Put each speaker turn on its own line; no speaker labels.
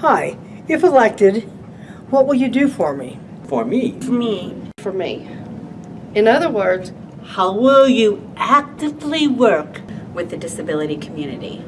Hi, if elected, what will you do for me?
For me,
For me.
For me. In other words,
How will you actively work with the disability community?